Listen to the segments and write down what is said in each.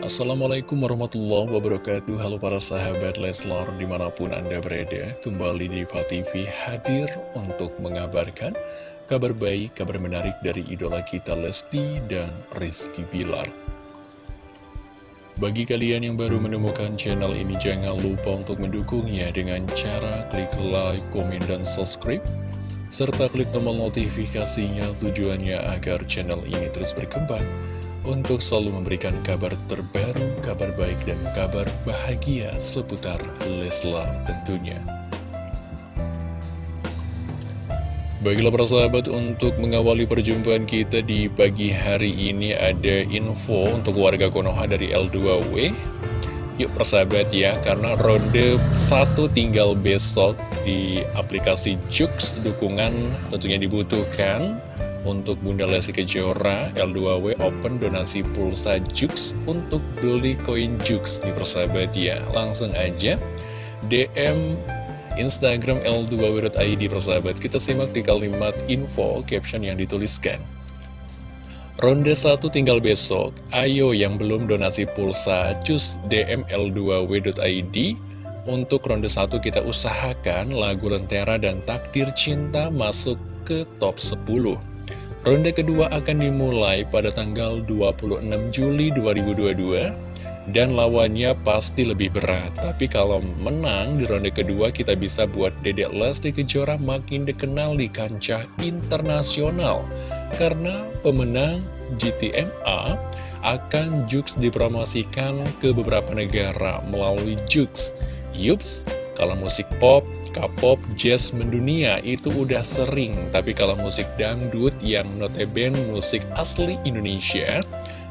Assalamualaikum warahmatullahi wabarakatuh. Halo para sahabat Leslar di mana pun anda berada Kembali di TV hadir untuk mengabarkan Kabar baik, kabar menarik dari idola kita Lesti dan Rizky Bilar. Bagi kalian yang baru menemukan channel ini Jangan lupa untuk mendukungnya dengan cara klik like, komen, dan subscribe serta klik tombol notifikasinya tujuannya agar channel ini terus berkembang untuk selalu memberikan kabar terbaru, kabar baik, dan kabar bahagia seputar Leslar tentunya. Baiklah para sahabat, untuk mengawali perjumpaan kita di pagi hari ini ada info untuk warga Konoha dari L2W. Yuk persahabat ya, karena ronde satu tinggal besok di aplikasi Jux, dukungan tentunya dibutuhkan untuk Bunda Lesti Kejora L2W Open donasi pulsa Jux untuk beli koin Jux di persahabat ya langsung aja DM Instagram L2W.id persahabat. Kita simak di kalimat info caption yang dituliskan. Ronde 1 tinggal besok. Ayo yang belum donasi pulsa cus DM L2W.id untuk ronde 1 kita usahakan lagu Lentera dan Takdir Cinta masuk ke top 10 Ronde kedua akan dimulai pada tanggal 26 Juli 2022 dan lawannya pasti lebih berat. Tapi kalau menang di ronde kedua kita bisa buat Dedek Lesti Kejora makin dikenal di kancah internasional. Karena pemenang GTMA akan Jux dipromosikan ke beberapa negara melalui Jux. Yups, kalau musik pop, K-pop, jazz mendunia itu udah sering. Tapi kalau musik dangdut yang notabene musik asli Indonesia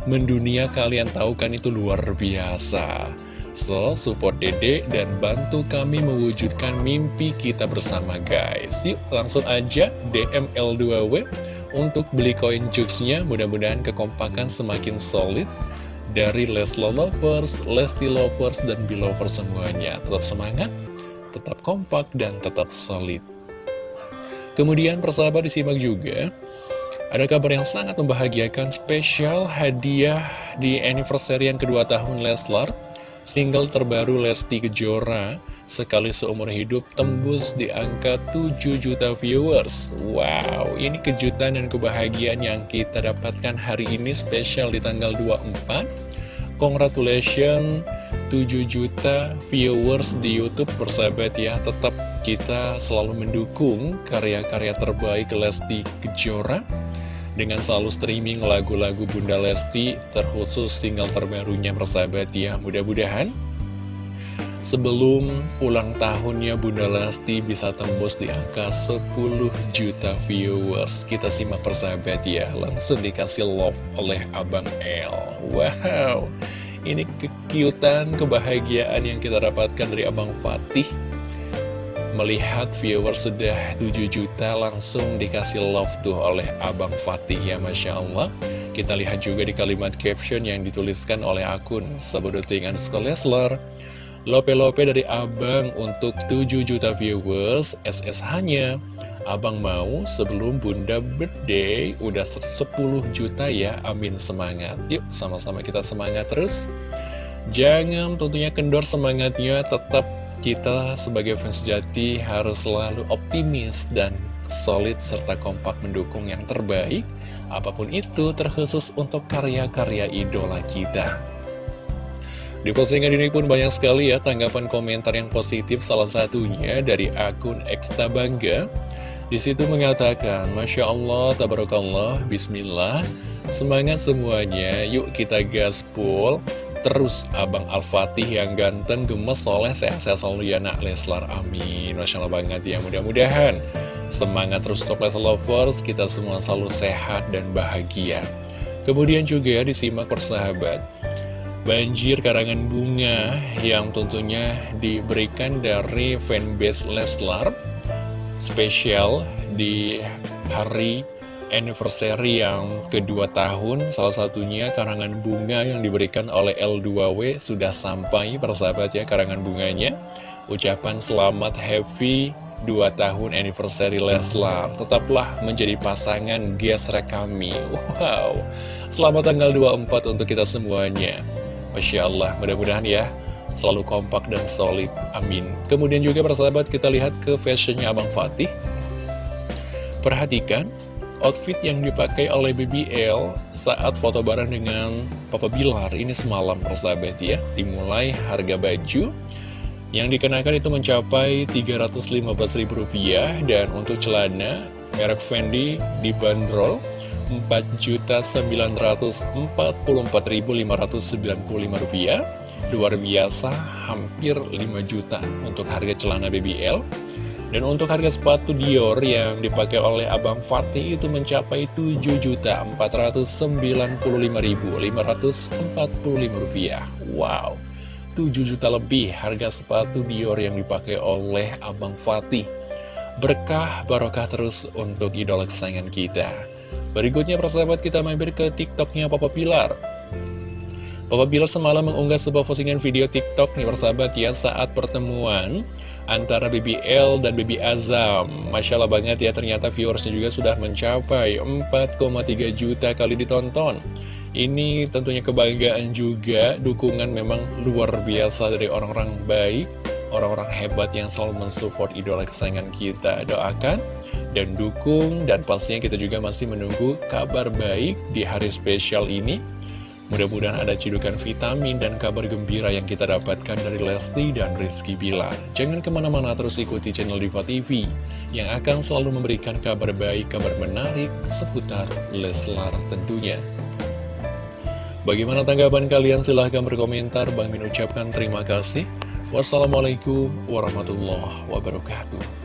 Mendunia kalian tahu kan itu luar biasa. So, support dede dan bantu kami mewujudkan mimpi kita bersama guys. Yuk langsung aja DM L2W untuk beli koin juksnya Mudah-mudahan kekompakan semakin solid dari Leslo Lovers, Lesti Lovers, dan Belovers semuanya. Tetap semangat tetap kompak dan tetap solid. Kemudian persahabat disimak juga, ada kabar yang sangat membahagiakan spesial hadiah di anniversary yang kedua tahun Leslar. Single terbaru Lesti Kejora sekali seumur hidup tembus di angka 7 juta viewers. Wow, ini kejutan dan kebahagiaan yang kita dapatkan hari ini spesial di tanggal 24. Congratulations 7 juta viewers di Youtube persahabat ya. Tetap kita selalu mendukung karya-karya terbaik Lesti Kejora Dengan selalu streaming lagu-lagu Bunda Lesti Terkhusus single terbarunya persahabat ya. Mudah-mudahan Sebelum ulang tahunnya Bunda Lesti bisa tembus di angka 10 juta viewers. Kita simak persahabat ya. Langsung dikasih love oleh Abang L Wow ini kekiutan, kebahagiaan yang kita dapatkan dari Abang Fatih. Melihat viewer sudah 7 juta langsung dikasih love tuh oleh Abang Fatih ya Masya Allah. Kita lihat juga di kalimat caption yang dituliskan oleh akun Sabodoting underscore Lesler Lope-lope dari abang untuk 7 juta viewers SSH-nya Abang mau sebelum bunda birthday udah 10 juta ya. Amin semangat. Yuk sama-sama kita semangat terus. Jangan tentunya kendor semangatnya. Tetap kita sebagai fans sejati harus selalu optimis dan solid serta kompak mendukung yang terbaik. Apa pun itu terkhusus untuk karya-karya idola kita. Di postingan ini pun banyak sekali ya tanggapan komentar yang positif. Salah satunya dari akun Eksta Bangga di situ mengatakan, Masya Allah, Tabarakallah, Bismillah, semangat semuanya, yuk kita gaspol. Terus Abang Al-Fatih yang ganteng, gemes, soleh, sehat-sehat selalu ya nak Leslar, amin. Masya Allah banget ya, mudah-mudahan semangat terus untuk Leslar Lovers, kita semua selalu sehat dan bahagia. Kemudian juga disimak persahabat, banjir karangan bunga yang tentunya diberikan dari fanbase Leslar spesial di hari anniversary yang kedua tahun. Salah satunya karangan bunga yang diberikan oleh L2W sudah sampai persahabat ya karangan bunganya. Ucapan selamat happy 2 tahun anniversary Leslar. Tetaplah menjadi pasangan gesrek kami. Wow. Selamat tanggal 24 untuk kita semuanya. Masya Allah, mudah-mudahan ya selalu kompak dan solid. Amin. Kemudian juga persahabat kita lihat ke fashionnya Abang Fatih. Perhatikan outfit yang dipakai oleh BBL saat foto bareng dengan Papa Bilar ini semalam persahabat ya. Dimulai harga baju yang dikenakan itu mencapai Rp315.000 dan untuk celana merek Fendi dibanderol Rp4.944.595 Luar biasa, hampir 5 juta untuk harga celana BBL Dan untuk harga sepatu Dior yang dipakai oleh Abang Fatih itu mencapai Rp7.455.545 Wow 7 juta lebih harga sepatu Dior yang dipakai oleh Abang Fatih. Berkah barokah terus untuk idola kesayangan kita. Berikutnya persahabat kita mampir ke TikToknya Papa Pilar. Papa Pilar semalam mengunggah sebuah postingan video TikTok nih persahabat ya saat pertemuan antara BBL dan Baby Azam. Masya Allah banget ya ternyata viewersnya juga sudah mencapai 4,3 juta kali ditonton. Ini tentunya kebanggaan juga, dukungan memang luar biasa dari orang-orang baik, orang-orang hebat yang selalu mensupport idola kesayangan kita. Doakan dan dukung, dan pastinya kita juga masih menunggu kabar baik di hari spesial ini. Mudah-mudahan ada cidukan vitamin dan kabar gembira yang kita dapatkan dari Lesti dan Rizky Bilar. Jangan ke mana-mana terus ikuti channel Diva TV yang akan selalu memberikan kabar baik, kabar menarik seputar Leslar tentunya. Bagaimana tanggapan kalian? Silahkan berkomentar. Bang Min ucapkan terima kasih. Wassalamualaikum warahmatullahi wabarakatuh.